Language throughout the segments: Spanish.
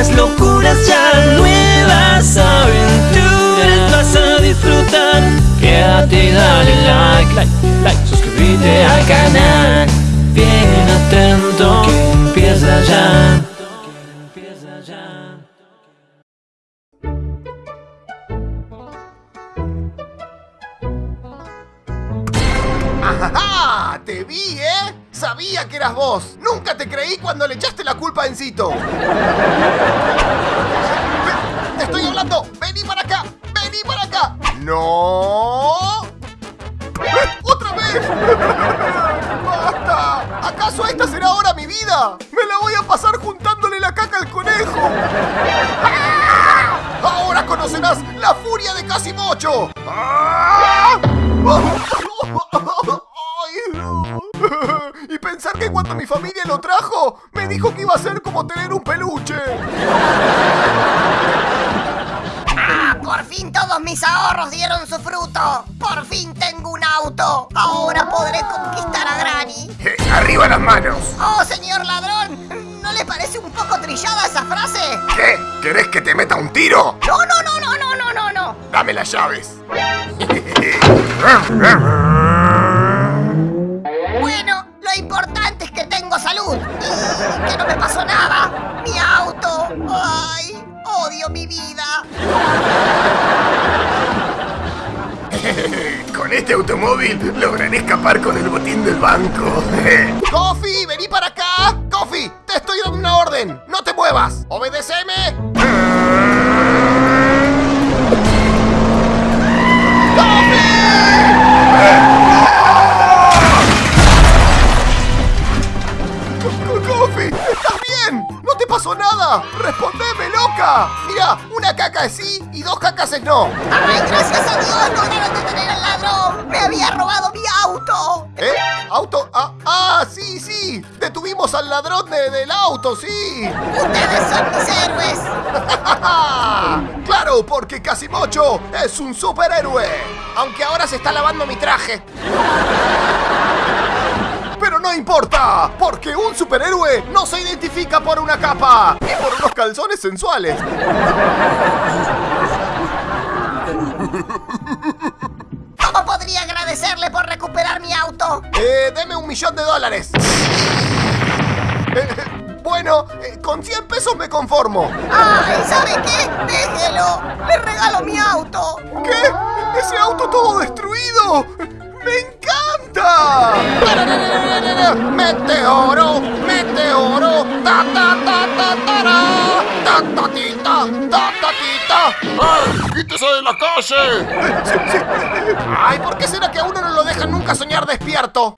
nuevas locuras ya, nuevas aventuras vas a disfrutar. Quédate dale like, like, like, suscríbete al canal. Bien atento ¡Ajá! ¡Te vi, eh! Sabía que eras vos. Nunca te creí cuando le echaste la culpa a Encito. ¡Te estoy hablando! ¡Vení para acá! ¡Vení para acá! ¡No! ¡Otra vez! ¡Basta! ¿Acaso esta será ahora mi vida? ¡Me la voy a pasar juntándole la caca al conejo! ¡Ah! ¡Ahora conocerás la furia de Casimocho! ¡Ah! ¡Ay, que cuando mi familia lo trajo, me dijo que iba a ser como tener un peluche. ¡Ah! Por fin todos mis ahorros dieron su fruto. Por fin tengo un auto. Ahora podré conquistar a Granny. Eh, ¡Arriba las manos! Oh, señor ladrón, ¿no le parece un poco trillada esa frase? ¿Qué? ¿Querés que te meta un tiro? No, no, no, no, no, no, no, no. Dame las llaves. lograré escapar con el botín del banco. ¡Coffee! ¡Vení para acá! ¡Coffee! ¡Te estoy dando una orden! ¡No te muevas! ¡Obedeceme! ¡Coffee! ¡Coffee! ¿Estás bien? ¡No te pasó nada! ¡Respondeme, loca! Mira, una caca es sí y dos cacas es no. Ay, gracias a Dios lograron detener al ladrón. Me había robado mi auto. ¿Eh? ¿Auto? Ah, ah, sí, sí. Detuvimos al ladrón de- del auto, sí. Ustedes son mis héroes. claro, porque Casimocho es un superhéroe. Aunque ahora se está lavando mi traje. No importa, porque un superhéroe no se identifica por una capa ni por unos calzones sensuales. ¿Cómo podría agradecerle por recuperar mi auto? Eh, deme un millón de dólares. Eh, bueno, eh, con 100 pesos me conformo. Ay, ¿sabe qué? Déjelo. Le regalo mi auto. ¿Qué? ¿Ese auto todo destruido? ¡Me ¡Meteoro! ¡Meteoro! ¡Ta ta ta ta ta ¡Ta ta ti ta! ¡Ta ta ti ta! ¡Ay! ¡Quítese de la calle! ¡Ay! ¿Por qué será que a uno no lo dejan nunca soñar despierto?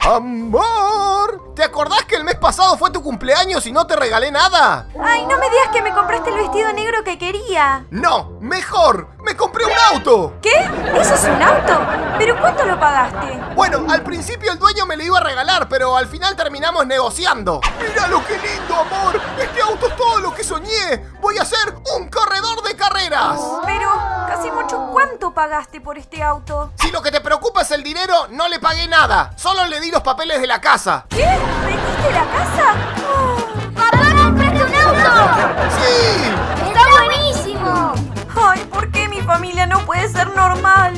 ¡Amor! ¿Te acordás que el mes pasado fue tu cumpleaños y no te regalé nada? Ay, no me digas que me compraste el vestido negro que quería. ¡No! ¡Mejor! ¡Me compré un auto! ¿Qué? ¿Eso es un auto? ¿Pero cuánto lo pagaste? Bueno, al principio el dueño me lo iba a regalar, pero al final terminamos negociando. ¡Mira lo que lindo, amor! Este auto es todo lo que soñé. Voy a ser un corredor de carreras. Pero, casi mucho, ¿cuánto pagaste por este auto? Si lo que te preocupa es el dinero, no le pagué nada. Solo le di los papeles de la casa. ¿Qué? ¿Vendiste la casa? Oh, ¡Papá, compraste un auto! ¡Sí! Familia no puede ser normal?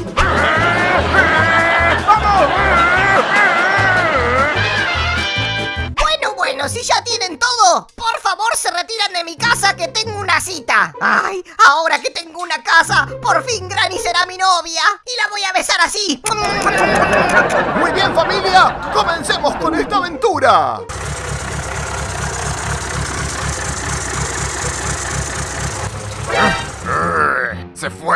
Bueno, bueno, si ya tienen todo, por favor se retiran de mi casa que tengo una cita. Ay, ahora que tengo una casa, por fin Granny será mi novia y la voy a besar así. Muy bien, familia. Comencemos con esta aventura. Se fueron.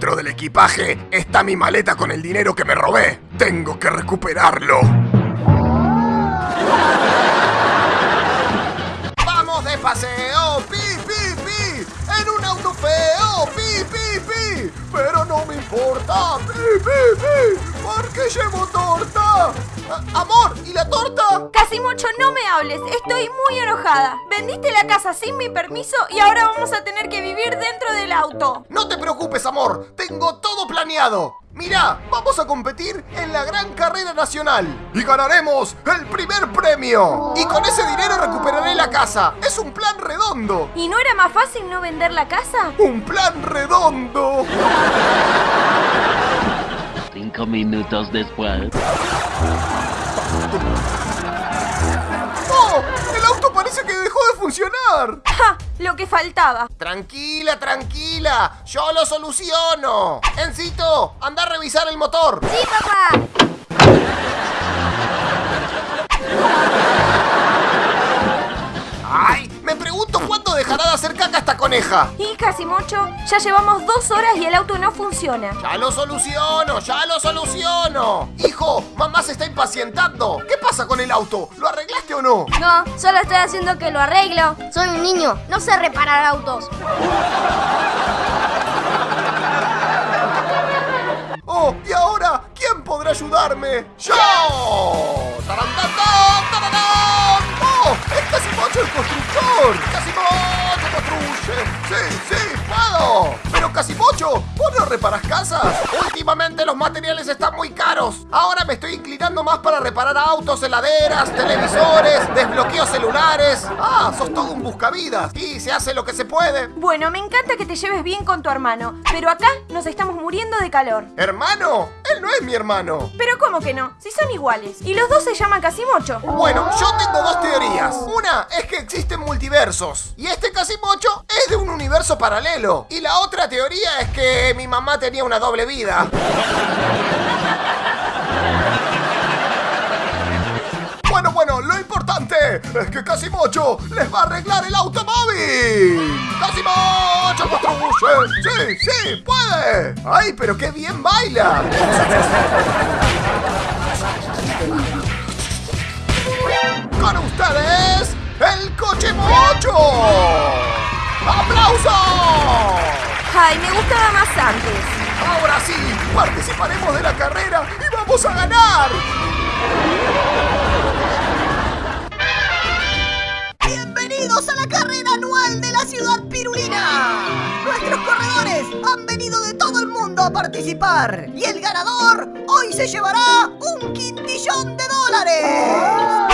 Dentro del equipaje está mi maleta con el dinero que me robé. Tengo que recuperarlo. ¡Vamos de paseo! ¡Pi, pi, pi! ¡En un auto feo! ¡Pi, pi, pi! Pero no me importa. ¡Pi, pi, pi! ¡Porque llevo torta! Ah, ¡Amor! ¿Y la torta? Casi mucho no me hables, estoy muy enojada. Vendiste la casa sin mi permiso y ahora vamos a tener que vivir dentro del auto. No te preocupes, amor. Tengo todo planeado. Mira, vamos a competir en la gran carrera nacional y ganaremos el primer premio. Y con ese dinero recuperaré la casa. Es un plan redondo. ¿Y no era más fácil no vender la casa? Un plan redondo. Cinco minutos después. ¡Oh! El auto parece que dejó de funcionar. ¡Ja! Lo que faltaba. Tranquila, tranquila. Yo lo soluciono. Encito, anda a revisar el motor. ¡Sí, papá! Coneja. Y Casimocho, ya llevamos dos horas y el auto no funciona. Ya lo soluciono, ya lo soluciono. Hijo, mamá se está impacientando. ¿Qué pasa con el auto? ¿Lo arreglaste o no? No, solo estoy haciendo que lo arreglo. Soy un niño, no sé reparar autos. Oh, y ahora, ¿quién podrá ayudarme? ¡Yo! ¡Tarantantán, sí, puedo! Pero Casimocho, ¿vos no reparas casas? Últimamente los materiales están muy caros. Ahora me estoy inclinando más para reparar autos, heladeras, televisores, desbloqueos celulares. Ah, sos todo un buscavidas. Y se hace lo que se puede. Bueno, me encanta que te lleves bien con tu hermano, pero acá nos estamos muriendo de calor. ¿Hermano? Él no es mi hermano. Pero ¿cómo que no? Si son iguales. Y los dos se llaman Casimocho. Bueno, yo tengo dos teorías. Una es que existen multiversos. Y este Casimocho es de un universo paralelo. Y la otra teoría es que mi mamá tenía una doble vida. Bueno, bueno, lo importante es que Casimocho les va a arreglar el automóvil. ¡Casimocho construye! ¡Sí, sí, puede! ¡Ay, pero qué bien baila! Con ustedes, el coche mocho. ¡Aplausos! Ay, me gustaba más antes. Ahora sí, participaremos de la carrera y vamos a ganar. ¡Bienvenidos a la carrera anual de la ciudad pirulina! Nuestros corredores han venido de todo el mundo a participar y el ganador hoy se llevará un quintillón de dólares.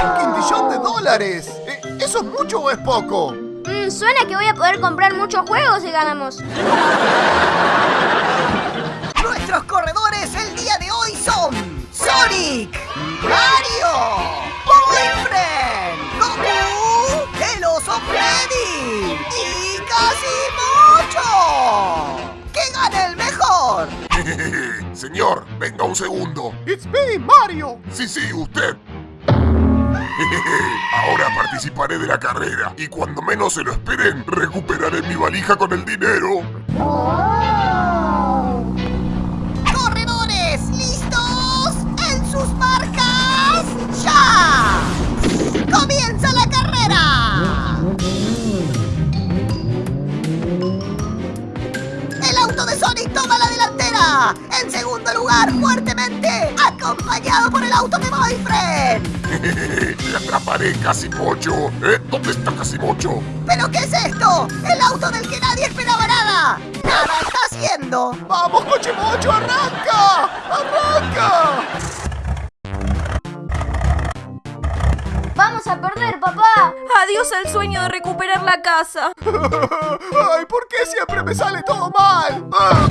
Un quintillón de dólares. Eh, ¿Eso es mucho o es poco? Suena que voy a poder comprar muchos juegos si ganamos. Nuestros corredores el día de hoy son Sonic, Mario, Boyfriend, Goku, el oso Freddy y Casimocho. ¡Que gane el mejor! Señor, venga un segundo. It's me, Mario. Sí, sí, usted. Ahora participaré de la carrera y cuando menos se lo esperen, recuperaré mi valija con el dinero. ¡Corredores! ¿Listos? ¡En sus marcas! ¡Ya! ¡Comienza la carrera! El auto de Sonic toma la delantera. En segundo lugar, fuertemente, acompañado por el auto de Boyfriend. Le atraparé, Casimocho. ¿Eh? ¿Dónde está Casimocho? ¿Pero qué es esto? El auto del que nadie esperaba nada. Nada está haciendo. ¡Vamos, coche mocho! ¡Arranca! ¡Arranca! Vamos a perder, papá. Adiós al sueño de recuperar la casa. ¡Ay, ¿por qué siempre me sale todo mal? ¡Ah!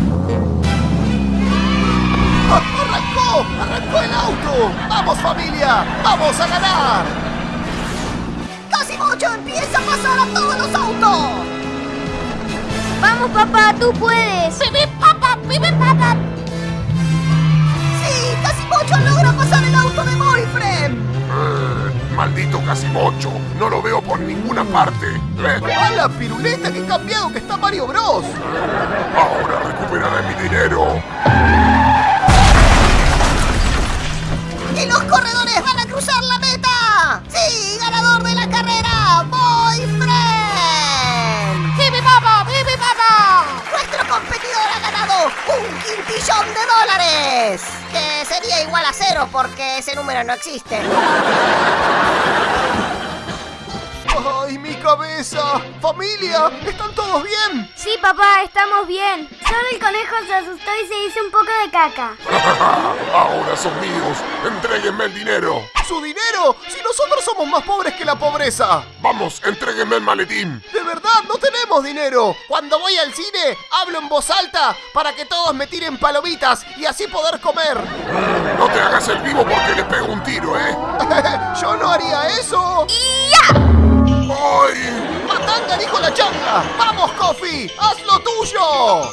¡Arrancó! ¡Arrancó el auto! ¡Vamos, familia! ¡Vamos a ganar! Casimocho empieza a pasar a todos los autos. Vamos, papá, tú puedes. ¡Pipi, papá! ¡Pipi, papá! ¡Sí! ¡Casimocho logra pasar el auto de Boyfriend! Maldito Casimocho, no lo veo por ninguna parte. ¡A la piruleta! ¡Qué cambiado que está Mario Bros! Ahora recuperaré mi dinero. Porque ese número no existe. ¡Ay, mi cabeza! ¡Familia! ¿Están todos bien? Sí, papá, estamos bien. Solo el conejo se asustó y se hizo un poco de caca. Ahora son míos. Entréguenme el dinero. ¿Su dinero? Si nosotros somos más pobres que la pobreza. Vamos, entréguenme el maletín. De verdad, no tenemos dinero. Cuando voy al cine, hablo en voz alta para que todos me tiren palomitas y así poder comer. No te hagas el vivo porque le pego un tiro, ¿eh? Yo no haría eso. ¡Ay! ¡Matanga dijo la changa! ¡Vamos, Kofi! ¡Haz lo tuyo!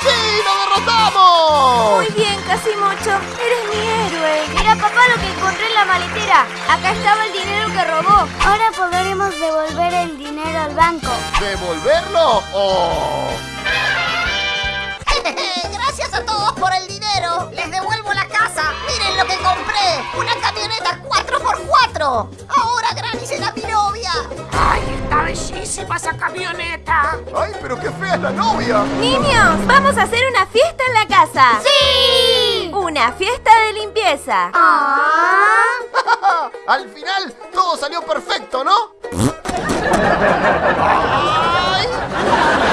¡Sí, lo derrotamos! Muy bien, Casimocho. Eres mi héroe. Mira, papá, lo que encontré en la maletera. Acá estaba el dinero que robó. Ahora podremos devolver el dinero al banco. ¿Devolverlo o...? Lo que compré. Una camioneta 4x4. Ahora Granny será mi novia. ¡Ay, está bellísima esa camioneta! ¡Ay, pero qué fea es la novia! Niños, vamos a hacer una fiesta en la casa. ¡Sí! Una fiesta de limpieza. Ah. Al final, todo salió perfecto, ¿no? ¡Ay!